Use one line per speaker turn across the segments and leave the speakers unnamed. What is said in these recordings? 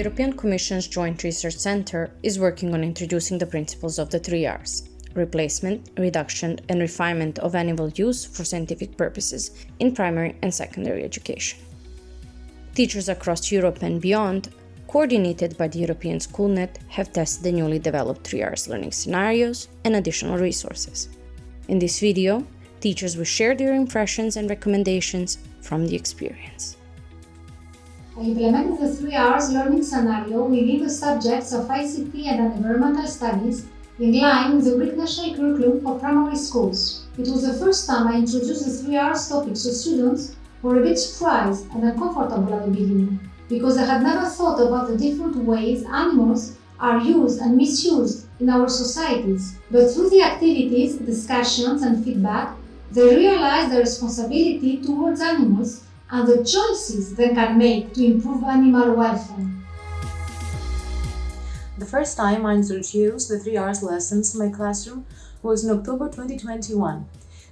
European Commission's Joint Research Centre is working on introducing the principles of the three R's replacement, reduction, and refinement of animal use for scientific purposes in primary and secondary education. Teachers across Europe and beyond, coordinated by the European SchoolNet, have tested the newly developed 3Rs learning scenarios and additional resources. In this video, teachers will share their impressions and recommendations from the experience.
I implemented the 3Rs learning scenario within the subjects of ICT and environmental studies in line with the Greek National Curriculum for primary schools. It was the first time I introduced the 3Rs topic to students who were a bit surprised and uncomfortable at the beginning, because I had never thought about the different ways animals are used and misused in our societies. But through the activities, discussions and feedback, they realized their responsibility towards animals and the choices they can make to improve animal welfare.
The first time I introduced the 3Rs lessons in my classroom was in October 2021,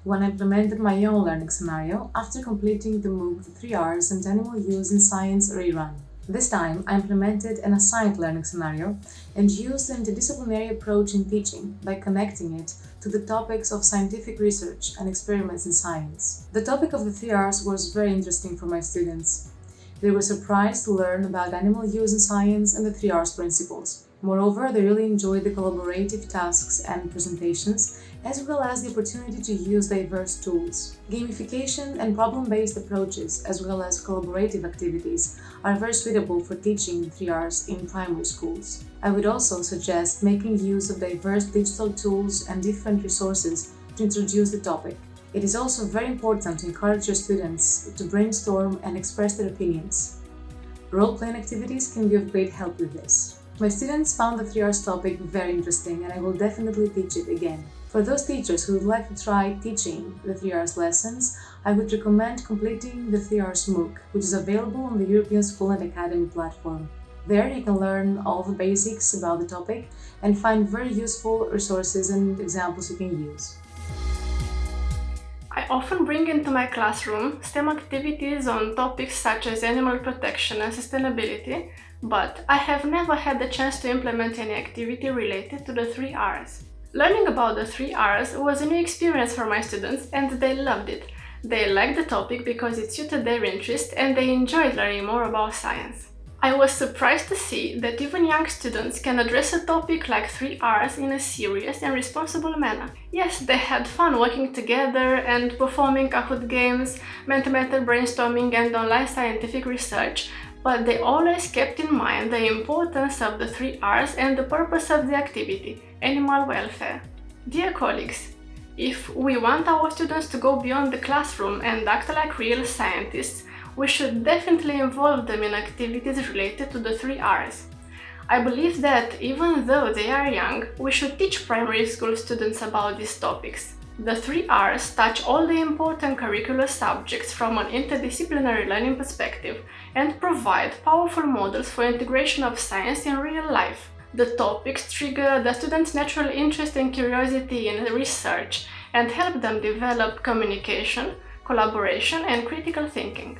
when I implemented my own learning scenario after completing the MOOC The 3Rs and Animal Use in Science rerun. This time, I implemented an assigned learning scenario and used an interdisciplinary approach in teaching by connecting it to the topics of scientific research and experiments in science. The topic of the 3Rs was very interesting for my students. They were surprised to learn about animal use in science and the 3Rs principles. Moreover, they really enjoyed the collaborative tasks and presentations, as well as the opportunity to use diverse tools. Gamification and problem-based approaches, as well as collaborative activities, are very suitable for teaching 3Rs in primary schools. I would also suggest making use of diverse digital tools and different resources to introduce the topic. It is also very important to encourage your students to brainstorm and express their opinions. Role-playing activities can be of great help with this. My students found the 3Rs topic very interesting and I will definitely teach it again. For those teachers who would like to try teaching the 3Rs lessons, I would recommend completing the 3Rs MOOC, which is available on the European Schoolnet Academy platform. There you can learn all the basics about the topic and find very useful resources and examples you can use.
I often bring into my classroom STEM activities on topics such as animal protection and sustainability, but I have never had the chance to implement any activity related to the three R's. Learning about the three R's was a new experience for my students and they loved it. They liked the topic because it suited their interest and they enjoyed learning more about science. I was surprised to see that even young students can address a topic like 3 R's in a serious and responsible manner. Yes, they had fun working together and performing Kahoot games, mathematical brainstorming and online scientific research, but they always kept in mind the importance of the three R's and the purpose of the activity, animal welfare. Dear colleagues, if we want our students to go beyond the classroom and act like real scientists, we should definitely involve them in activities related to the three R's. I believe that even though they are young, we should teach primary school students about these topics. The three R's touch all the important curricular subjects from an interdisciplinary learning perspective and provide powerful models for integration of science in real life. The topics trigger the students' natural interest and curiosity in research and help them develop communication, collaboration and critical thinking.